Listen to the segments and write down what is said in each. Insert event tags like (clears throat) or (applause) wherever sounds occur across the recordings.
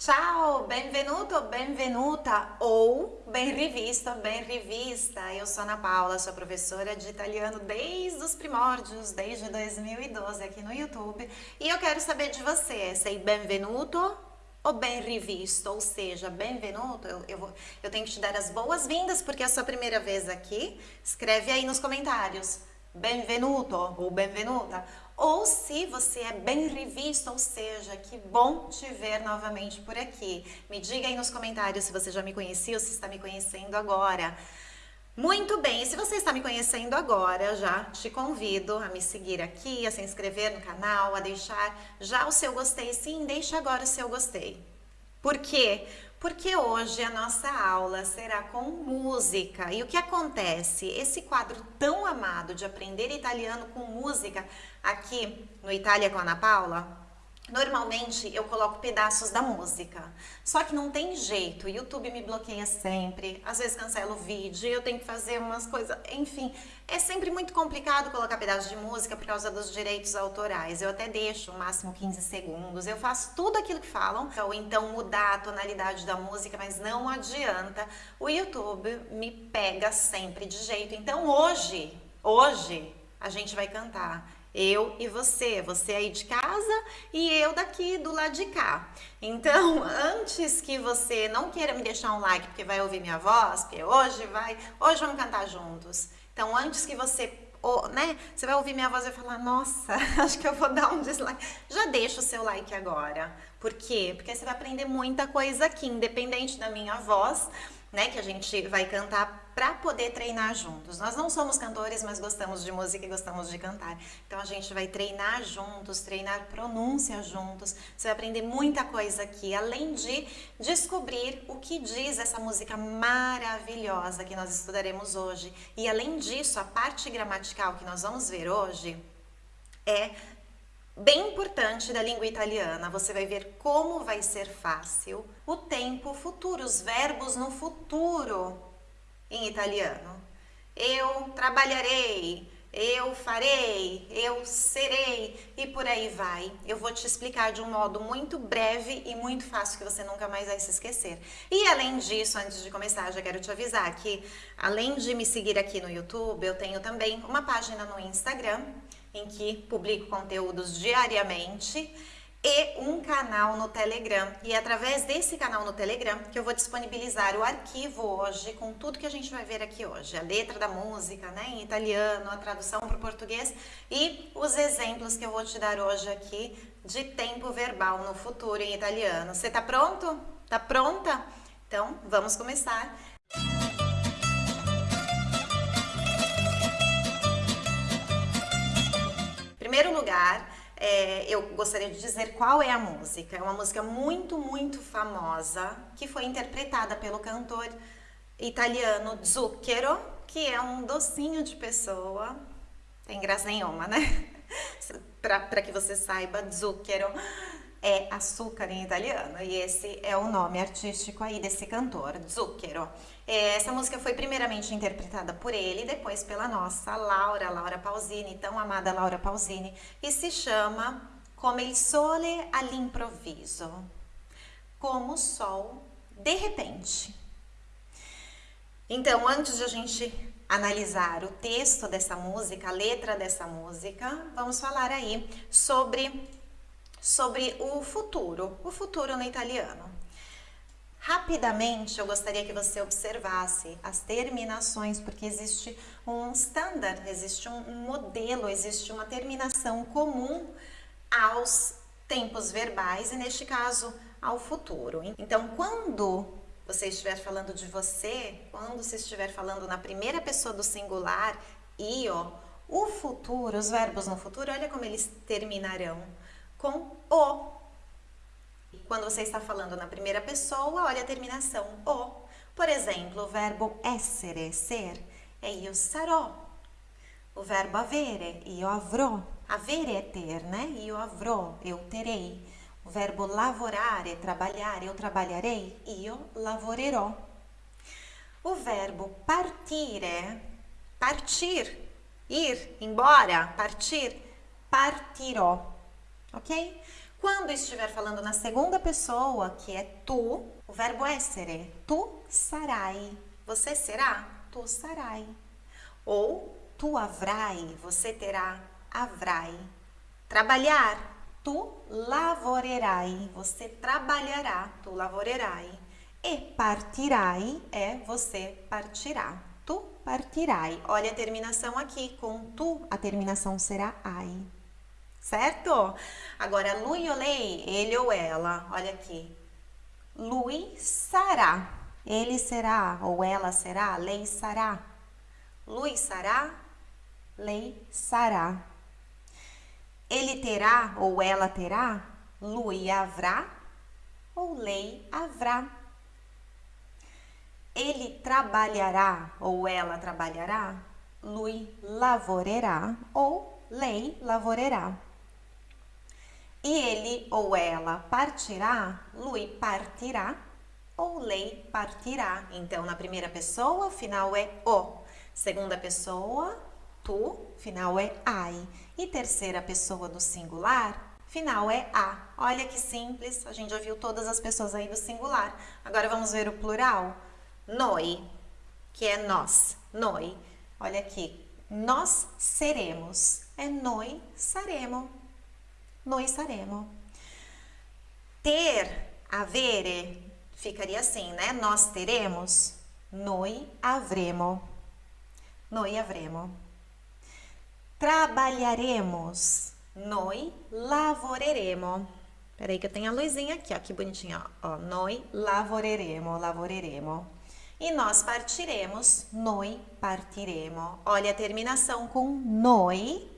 Ciao, benvenuto, benvenuta ou bem rivista, bem rivista. Eu sou Ana Paula, sou professora de italiano desde os primórdios, desde 2012 aqui no YouTube. E eu quero saber de você, sei benvenuto ou bem rivisto, ou seja, benvenuto, eu, eu, eu tenho que te dar as boas-vindas porque é a sua primeira vez aqui. Escreve aí nos comentários, benvenuto ou benvenuta ou se você é bem revista, ou seja, que bom te ver novamente por aqui. Me diga aí nos comentários se você já me conhecia ou se está me conhecendo agora. Muito bem, se você está me conhecendo agora, já te convido a me seguir aqui, a se inscrever no canal, a deixar já o seu gostei. Sim, deixa agora o seu gostei. Por quê? Porque hoje a nossa aula será com música. E o que acontece? Esse quadro tão amado de aprender italiano com música aqui no Itália com a Ana Paula, Normalmente eu coloco pedaços da música, só que não tem jeito, o YouTube me bloqueia sempre, às vezes cancela o vídeo, eu tenho que fazer umas coisas, enfim, é sempre muito complicado colocar pedaços de música por causa dos direitos autorais, eu até deixo o máximo 15 segundos, eu faço tudo aquilo que falam, ou então mudar a tonalidade da música, mas não adianta, o YouTube me pega sempre de jeito, então hoje, hoje a gente vai cantar eu e você, você aí de casa e eu daqui do lado de cá. Então, (laughs) antes que você não queira me deixar um like porque vai ouvir minha voz, porque hoje vai, hoje vamos cantar juntos. Então, antes que você, né, você vai ouvir minha voz e vai falar, nossa, (laughs) acho que eu vou dar um dislike. Já deixa o seu like agora. Por quê? Porque você vai aprender muita coisa aqui, independente da minha voz, né, que a gente vai cantar para poder treinar juntos. Nós não somos cantores, mas gostamos de música e gostamos de cantar. Então a gente vai treinar juntos, treinar pronúncia juntos. Você vai aprender muita coisa aqui, além de descobrir o que diz essa música maravilhosa que nós estudaremos hoje. E além disso, a parte gramatical que nós vamos ver hoje é bem importante da língua italiana. Você vai ver como vai ser fácil o tempo futuro, os verbos no futuro em italiano. Eu trabalharei, eu farei, eu serei e por aí vai. Eu vou te explicar de um modo muito breve e muito fácil que você nunca mais vai se esquecer. E além disso, antes de começar, já quero te avisar que além de me seguir aqui no YouTube, eu tenho também uma página no Instagram em que publico conteúdos diariamente e um canal no Telegram. E é através desse canal no Telegram que eu vou disponibilizar o arquivo hoje com tudo que a gente vai ver aqui hoje. A letra da música, né, em italiano, a tradução para o português e os exemplos que eu vou te dar hoje aqui de tempo verbal no futuro em italiano. Você tá pronto? Tá pronta? Então, vamos começar. É, eu gostaria de dizer qual é a música. É uma música muito, muito famosa, que foi interpretada pelo cantor italiano Zucchero, que é um docinho de pessoa. Tem graça nenhuma, né? (laughs) Para que você saiba, Zucchero é açúcar em italiano e esse é o nome artístico aí desse cantor, Zucchero. É, essa música foi primeiramente interpretada por ele, depois pela nossa Laura, Laura Pausini, tão amada Laura Pausini, e se chama Come il sole all'improvviso, como o sol de repente. Então, antes de a gente analisar o texto dessa música, a letra dessa música, vamos falar aí sobre sobre o futuro, o futuro no italiano. Rapidamente, eu gostaria que você observasse as terminações, porque existe um standard, existe um modelo, existe uma terminação comum aos tempos verbais e, neste caso, ao futuro. Então, quando você estiver falando de você, quando você estiver falando na primeira pessoa do singular, io, o futuro, os verbos no futuro, olha como eles terminarão com o. Quando você está falando na primeira pessoa, olha a terminação o. Por exemplo, o verbo essere, ser, é io sarò. O verbo avere, io avrò. Avere é ter, né? Io avrò, eu terei. O verbo lavorare, trabalhar, eu trabalharei. Io lavorerò. O verbo partire, partir, ir, embora, partir, partirò ok? Quando estiver falando na segunda pessoa, que é tu, o verbo essere, tu sarai. Você será? Tu sarai. Ou tu avrai, você terá, avrai. Trabalhar, tu lavorerai, você trabalhará, tu lavorerai. E partirai é você partirá. Tu partirai. Olha a terminação aqui, com tu a terminação será ai. Certo? Agora, lui ou lei, ele ou ela, olha aqui. Lui sarà, ele será, ou ela será, lei sará. Lui sará, lei sará. Ele terá ou ela terá, lui haverá ou lei haverá. Ele trabalhará ou ela trabalhará, lui lavorerá ou lei lavorerá. E ele ou ela partirá, lui partirá ou lei partirá. Então, na primeira pessoa, final é o. Segunda pessoa, tu, final é ai. E terceira pessoa do singular, final é a. Olha que simples, a gente já viu todas as pessoas aí do singular. Agora vamos ver o plural. Noi, que é nós. Noi. Olha aqui. Nós seremos. É noi saremo. Noi saremo. Ter, avere, ficaria assim, né? Nós teremos. Noi avremo. Noi avremo. Trabalharemos. Noi lavoreremo. Peraí que eu tenho a luzinha aqui, ó, que bonitinha, ó. Noi lavoreremo, lavoreremo. E nós partiremos, noi partiremo. Olha a terminação com noi.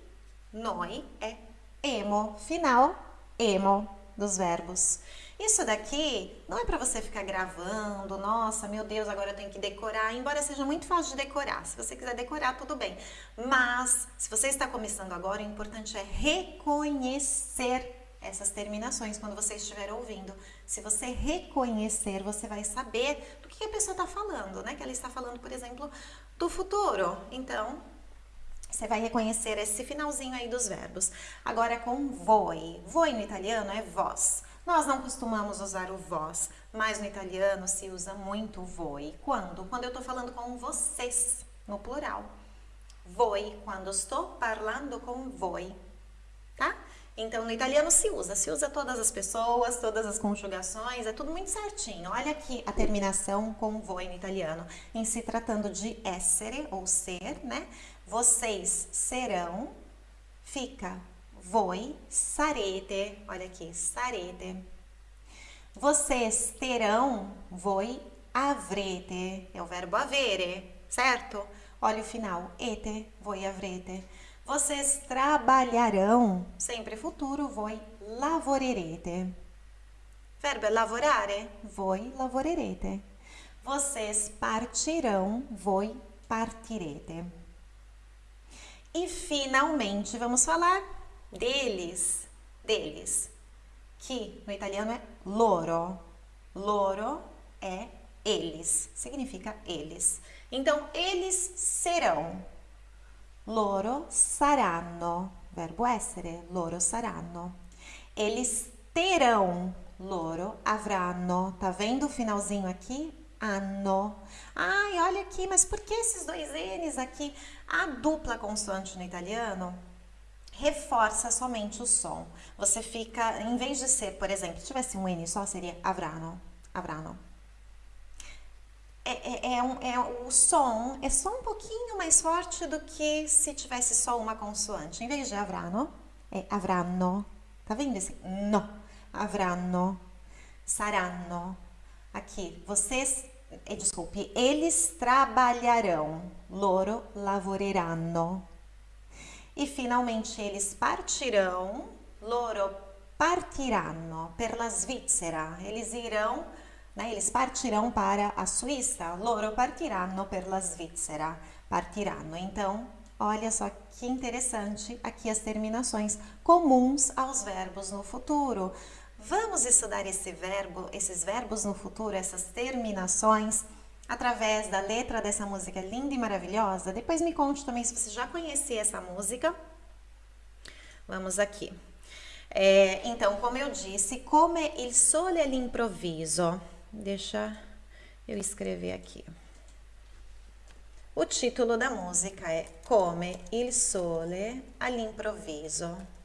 Noi é emo, final, emo dos verbos. Isso daqui não é para você ficar gravando, nossa, meu Deus, agora eu tenho que decorar, embora seja muito fácil de decorar. Se você quiser decorar, tudo bem. Mas, se você está começando agora, o importante é reconhecer essas terminações quando você estiver ouvindo. Se você reconhecer, você vai saber do que a pessoa está falando, né? Que ela está falando, por exemplo, do futuro. Então, você vai reconhecer esse finalzinho aí dos verbos. Agora com voi. Voi no italiano é vós. Nós não costumamos usar o vós, mas no italiano se usa muito voi. Quando? Quando eu estou falando com vocês, no plural. Voi, quando estou falando com voi, tá? Então, no italiano se usa, se usa todas as pessoas, todas as conjugações, é tudo muito certinho. Olha aqui a terminação com voi no italiano. Em se tratando de essere, ou ser, né? Vocês serão, fica voi sarete. Olha aqui, sarete. Vocês terão, voi avrete. É o verbo avere, certo? Olha o final, ete, voi avrete. Vocês trabalharão, sempre futuro, voi lavorerete. Verbo é lavorare, voi lavorerete. Vocês partirão, voi partirete. E finalmente vamos falar deles, deles, que no italiano é loro. Loro é eles, significa eles. Então, eles serão. Loro saranno, verbo essere, loro saranno. Eles terão, loro avranno. Tá vendo o finalzinho aqui? Anno. Ai, olha aqui, mas por que esses dois N's aqui? A dupla consoante no italiano reforça somente o som. Você fica, em vez de ser, por exemplo, se tivesse um N só, seria avrano, avrano. É, é, é, um, é, o som é só um pouquinho mais forte do que se tivesse só uma consoante. Em vez de avrano, é avranno. Tá vendo esse no? Avranno, saranno. Aqui, vocês, eh, desculpe, eles trabalharão. Loro lavoreranno. E finalmente eles partirão. Loro partiranno per la Svizzera. Eles irão né? Eles partirão para a Suíça. Loro partiranno per la Svizzera. Partiranno. Então, olha só que interessante aqui as terminações comuns aos verbos no futuro. Vamos estudar esse verbo, esses verbos no futuro, essas terminações, através da letra dessa música linda e maravilhosa? Depois me conte também se você já conhecia essa música. Vamos aqui. É, então, como eu disse, come il sole all'improvviso. Deixa eu escrever aqui. O título da música é Come il sole all'improvviso.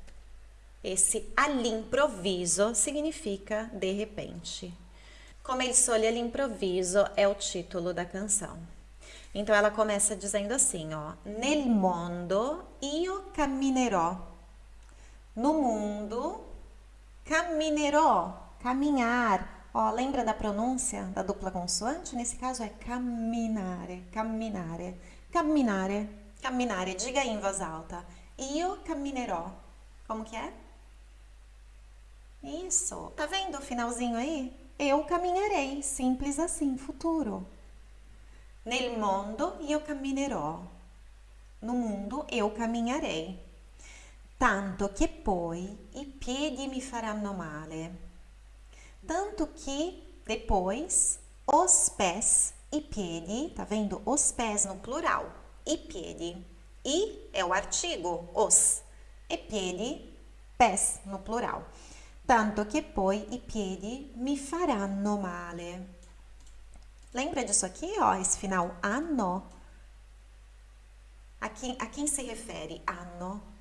Esse all'improvviso significa de repente. Come il sole all'improvviso é o título da canção. Então ela começa dizendo assim, ó: Nel mondo io camminerò. No mundo camminerò, caminhar. Ó, lembra da pronúncia da dupla consoante? Nesse caso é camminare, camminare, camminare, camminare. Diga aí em voz alta. Io camminerò. Como que é? Isso. Tá vendo o finalzinho aí? Eu caminharei. Simples assim, futuro. Nel mondo io camminerò. No mundo eu caminharei. Tanto che poi i piedi mi faranno male tanto que depois os pés e piedi, tá vendo? Os pés no plural, e piedi. E é o artigo, os, e piedi, pés no plural. Tanto che poi i piedi mi faranno male. Lembra disso aqui, ó, esse final anno? A quem, a quem se refere anno?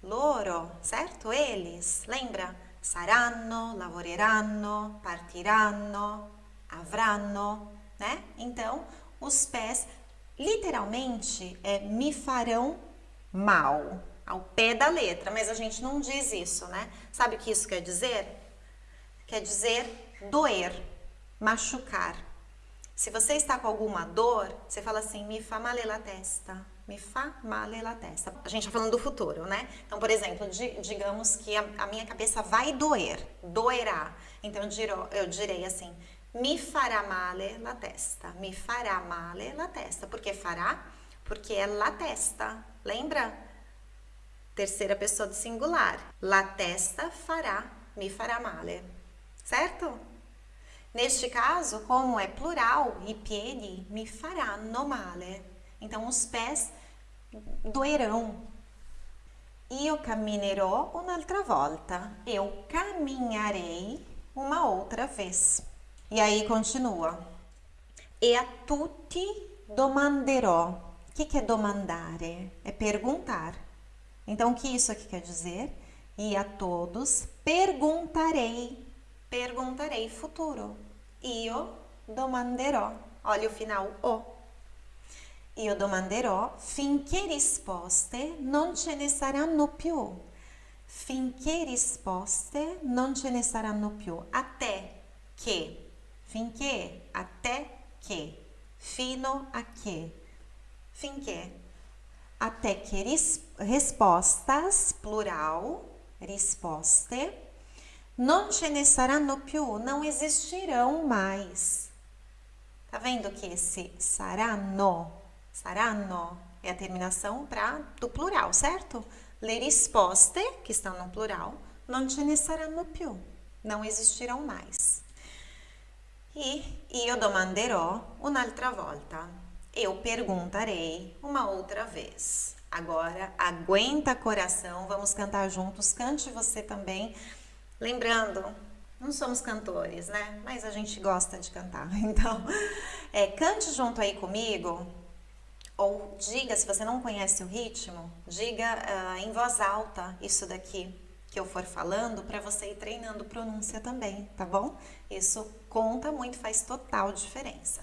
Loro, certo? Eles, lembra? saranno, lavoreranno, partiranno, avranno, né? Então, os pés literalmente é me farão mal, ao pé da letra, mas a gente não diz isso, né? Sabe o que isso quer dizer? Quer dizer doer, machucar. Se você está com alguma dor, você fala assim, me fa male la testa, me fa male la testa. A gente está falando do futuro, né? Então, por exemplo, digamos que a, a, minha cabeça vai doer, doerá. Então, eu, eu direi assim, me fará male la testa, me fará male la testa. Por que fará? Porque é la testa, lembra? Terceira pessoa do singular. La testa fará, me fará male, certo? Neste caso, como é plural, i piedi mi faranno male. Então, os pés doerão. Io camminerò un'altra volta. Eu caminharei uma outra vez. E aí continua. E a tutti domanderò. O que, que é domandare? É perguntar. Então, o que isso aqui quer dizer? E a todos perguntarei. Perguntarei futuro. Io domanderò. Olha o final, o. Io domanderò finché risposte non ce ne saranno più. Finché risposte non ce ne saranno più. Até che. Finché. Até che. Fino a che. Finché. Até que respostas, plural, risposte, non ce ne saranno più, não existirão mais. Tá vendo que esse saranno Saranno é a terminação pra, do plural, certo? Le risposte, que estão no plural, non ce ne saranno più. Não existirão mais. E io domanderò un'altra volta. Eu perguntarei uma outra vez. Agora, aguenta coração, vamos cantar juntos. Cante você também. Lembrando, não somos cantores, né? Mas a gente gosta de cantar. (laughs) Então, é, cante junto aí comigo ou diga, se você não conhece o ritmo, diga uh, em voz alta isso daqui que eu for falando para você ir treinando pronúncia também, tá bom? Isso conta muito, faz total diferença.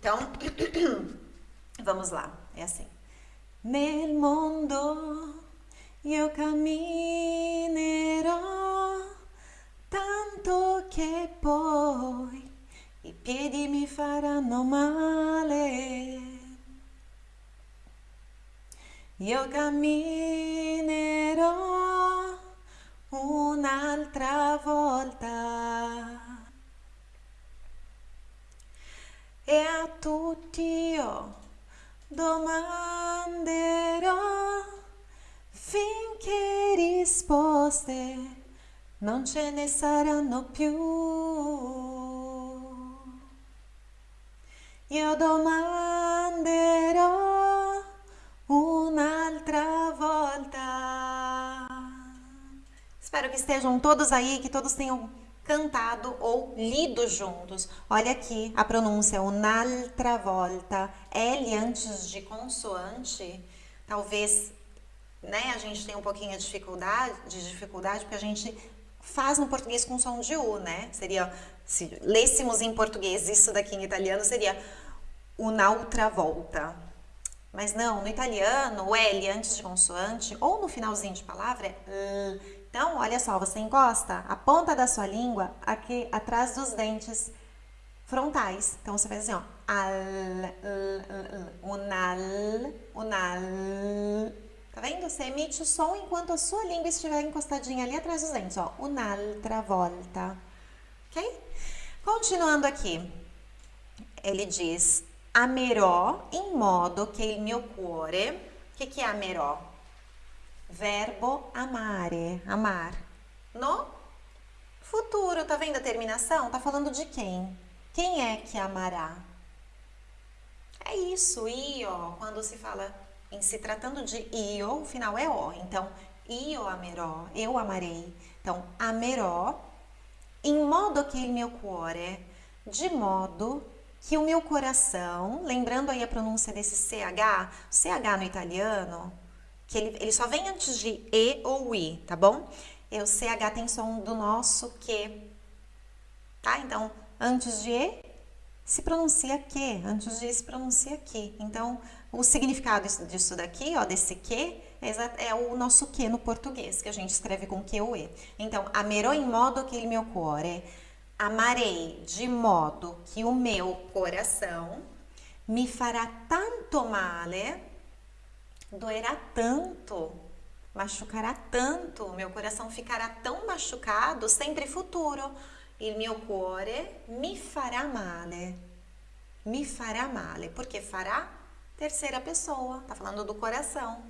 Então, (clears throat) vamos lá, é assim. Nel mondo io camminerò tanto che poi i piedi mi faranno male io camminerò un'altra volta e a tutti io domanderò finché risposte non ce ne saranno più. Io domanderò un'altra volta. Espero que estejam todos aí, que todos tenham cantado ou lido juntos. Olha aqui a pronúncia, un'altra volta. L antes de consoante, talvez né, a gente tenha um pouquinho de dificuldade, de dificuldade, porque a gente faz no português com som de U, né? Seria, se lêssemos em português isso daqui em italiano, seria un'altra volta. Mas não, no italiano, o L antes de consoante, ou no finalzinho de palavra, é Então, olha só, você encosta a ponta da sua língua aqui atrás dos dentes frontais. Então, você faz assim, ó. Al, unal, unal. Tá vendo? Você emite o som enquanto a sua língua estiver encostadinha ali atrás dos dentes, ó. Un'altra volta. Ok? Continuando aqui. Ele diz amerò in modo che il mio cuore... O que, que é amerò? Verbo amare, amar. No futuro, tá vendo a terminação? Tá falando de quem? Quem é que amará? É isso, io, quando se fala em se tratando de io, o final é o. Então, io amerò, eu amarei. Então, amerò, in modo che il mio cuore, de modo que o meu coração, lembrando aí a pronúncia desse CH, CH no italiano, que ele, ele só vem antes de E ou I, tá bom? E o CH tem som do nosso que, tá? Então, antes de E, se pronuncia que, antes de E se pronuncia que. Então, o significado disso daqui, ó, desse que, é, é o nosso que no português, que a gente escreve com que ou E. Então, amerò in modo che il mio cuore Amarei de modo que o meu coração me fará tanto male, doerá tanto, machucará tanto, meu coração ficará tão machucado, sempre futuro. Il mio cuore mi fará male. Mi fará male. Porque fará? Terceira pessoa, tá falando do coração.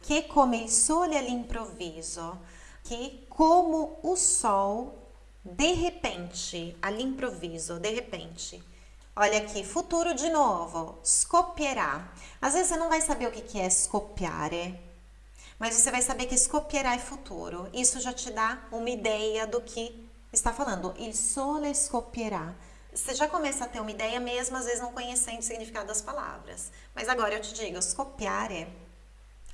Que come il sole all'improvviso, que como o sol de repente, ali improviso, de repente. Olha aqui, futuro de novo, scopierà. Às vezes você não vai saber o que é scopiare, mas você vai saber que scopierà é futuro. Isso já te dá uma ideia do que está falando. Il sole scoppierà. Você já começa a ter uma ideia mesmo, às vezes não conhecendo o significado das palavras. Mas agora eu te digo, scoppiare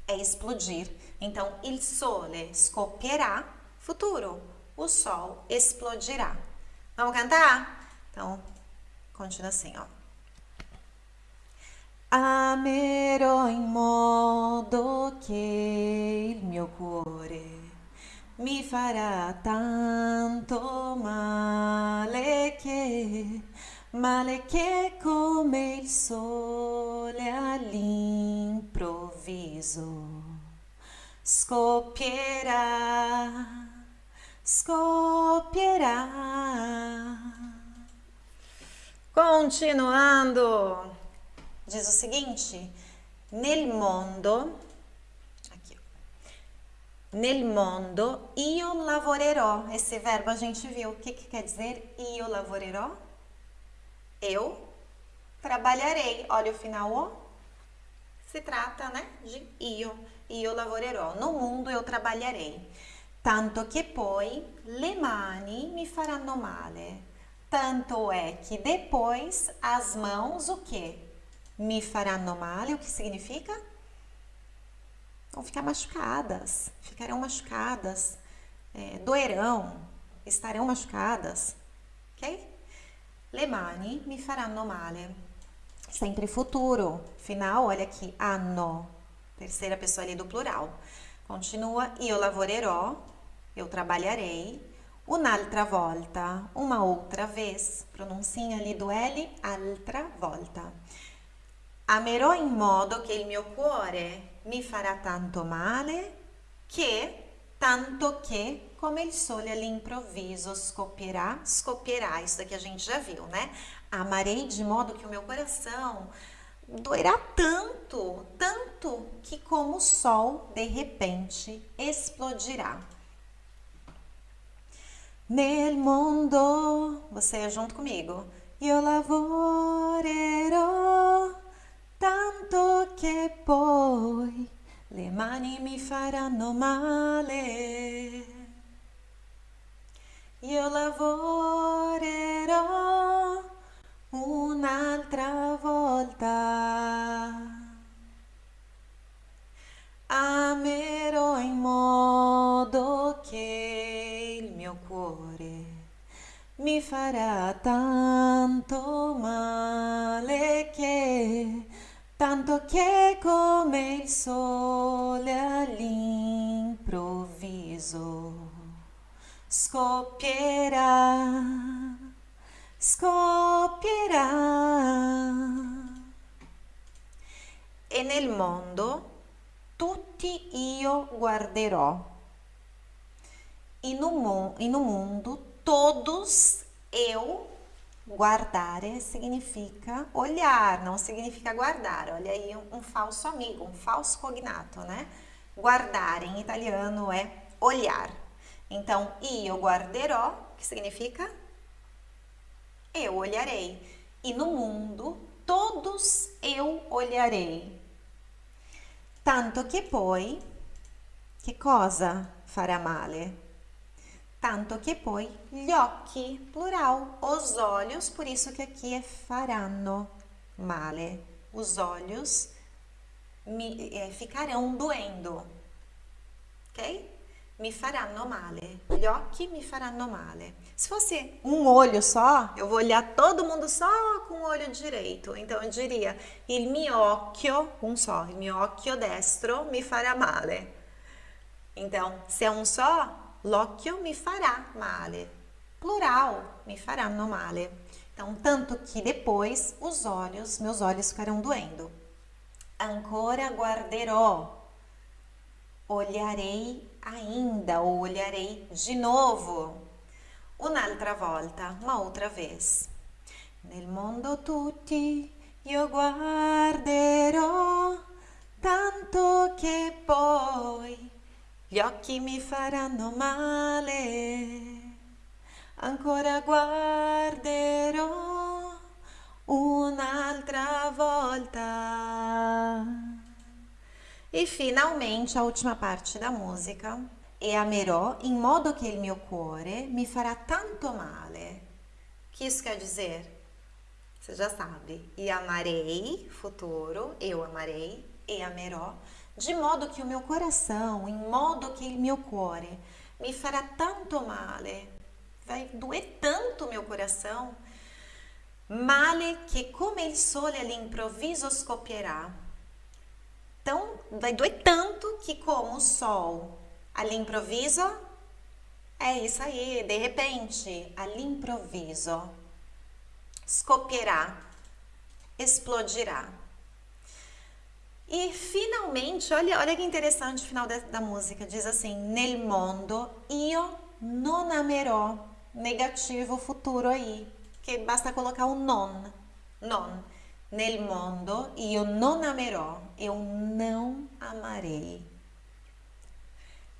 é explodir. Então, il sole scoppierà, futuro o sol explodirá. Vamos cantar? Então, continua assim, ó. Amerò in modo il mio cuore mi farà tanto male che, male che come il sole all'improvviso scoppierà scoppierà. Continuando, diz o seguinte: nel mondo, aqui, nel mondo io lavorerò. Esse verbo a gente viu. O que, que quer dizer io lavorerò? Eu trabalharei. Olha o final. Se trata, né, de io. Io lavorerò. No mundo eu trabalharei tanto che poi le mani mi faranno male. Tanto é que depois as mãos o que? Me faranno male, o que significa? Vão ficar machucadas, ficarão machucadas, é, doerão, estarão machucadas, ok? Le mani mi faranno male. Sempre futuro, final, olha aqui, anno, terceira pessoa ali do plural. Continua, io lavorerò, eu trabalharei. Un'altra volta, uma outra vez. Pronuncinho ali do L, altra volta. Amerò in modo che il mio cuore mi farà tanto male che, tanto che, come il sole all'improvviso scoppierà, scoppierà, isso daqui a gente já viu, né? Amarei de modo que o meu coração doerá tanto, tanto que como o sol de repente explodirá. Nel mondo, você junto comigo. Io lavorerò tanto che poi le mani mi faranno male. io lavorerò un'altra volta. Amerò in modo mi farà tanto male che tanto che come il sole all'improvviso scoppierà, scoppierà. E nel mondo tutti io guarderò. In un, in un mundo todos eu Guardare significa olhar, não significa guardar. Olha aí um, um, falso amigo, um falso cognato, né? Guardare em italiano é olhar. Então, io guarderò, que significa eu olharei. E no mundo, todos eu olharei. Tanto che poi, che cosa farà male? Tanto che poi gli occhi, plural, os olhos, por isso que aqui é faranno male. Os olhos é, ficarão doendo, ok? mi faranno male, gli occhi mi faranno male. Se fosse um olho só, eu vou olhar todo mundo só com o olho direito. Então eu diria, il mio occhio, um só, il mio occhio destro mi farà male. Então, se é um só, l'occhio mi farà male. Plural, mi faranno male. Então, tanto que depois os olhos, meus olhos ficarão doendo. Ancora guarderò. Olharei ainda ou olharei de novo. Un'altra volta, uma outra vez. Nel mondo tutti io guarderò tanto che poi gli occhi mi faranno male. Ancora guarderò un'altra volta. E finalmente a última parte da música. E amerò in modo che il mio cuore mi farà tanto male. Que isso quer dizer? Você já sabe. E amarei, futuro, eu amarei, e amerò, de modo que o meu coração, em modo que il mio cuore, mi farà tanto male. Vai doer tanto o meu coração. Male che come il sole all'improvviso scoppierà então, vai doer tanto que como o sol ali improviso, é isso aí, de repente, ali improviso, scopierà, explodirá. E finalmente, olha, olha que interessante o final da, da música, diz assim, nel mondo io non amerò, negativo futuro aí, que basta colocar o non, non. Nel mondo io non amerò, eu não amarei.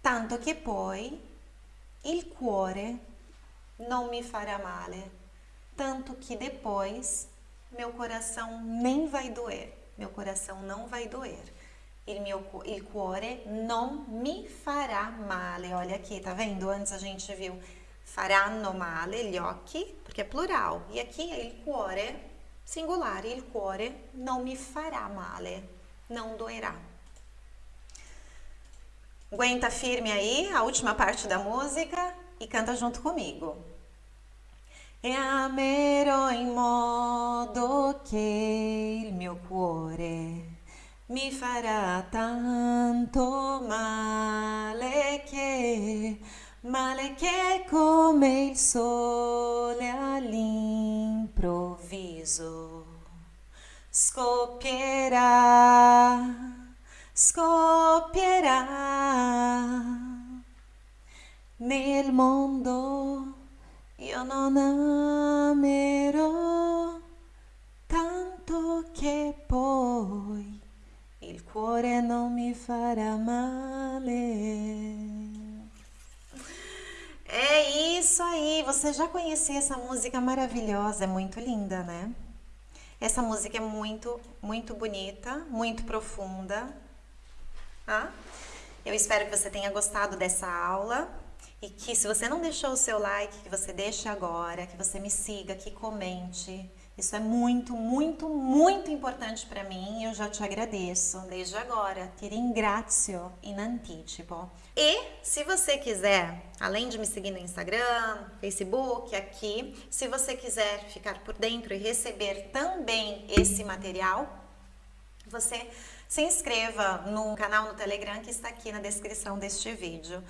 Tanto che poi il cuore non mi farà male, tanto que depois meu coração nem vai doer, meu coração não vai doer. Il, mio, il cuore non mi farà male. Olha aqui, tá vendo? Antes a gente viu faranno male, gli occhi, porque é plural. E aqui é il cuore singular, il cuore non mi farà male, não doerá. Aguenta firme aí a última parte da música e canta junto comigo. E amerò in modo che il mio cuore mi farà tanto male che male che come il sole all'improvviso scoppierà, scoppierà. Nel mondo io non amerò tanto che poi il cuore non mi farà male. É isso aí, você já conhecia essa música maravilhosa, é muito linda, né? Essa música é muito, muito bonita, muito profunda. Ah? Eu espero que você tenha gostado dessa aula. E que se você não deixou o seu like, que você deixe agora, que você me siga, que comente. Isso é muito, muito, muito importante para mim e eu já te agradeço desde agora. Ti ringrazio in anticipo. E se você quiser, além de me seguir no Instagram, Facebook, aqui, se você quiser ficar por dentro e receber também esse material, você se inscreva no canal no Telegram que está aqui na descrição deste vídeo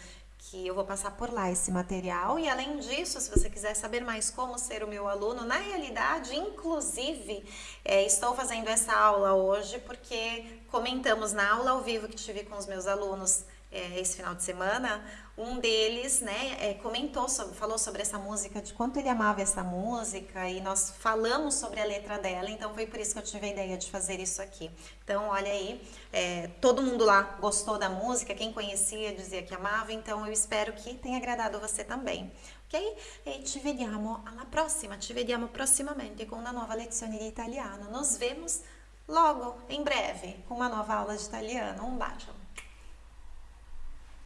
que eu vou passar por lá esse material. E além disso, se você quiser saber mais como ser o meu aluno, na realidade, inclusive, é, estou fazendo essa aula hoje porque comentamos na aula ao vivo que tive com os meus alunos é, esse final de semana, um deles né, é, comentou, sobre, falou sobre essa música, de quanto ele amava essa música e nós falamos sobre a letra dela, então foi por isso que eu tive a ideia de fazer isso aqui. Então, olha aí, é, todo mundo lá gostou da música, quem conhecia dizia que amava, então eu espero que tenha agradado você também. Ok? E ci vediamo alla prossima, ci vediamo prossimamente com uma nova lezione di italiano. Nos vemos logo, em breve, com uma nova aula de italiano. Um bacio!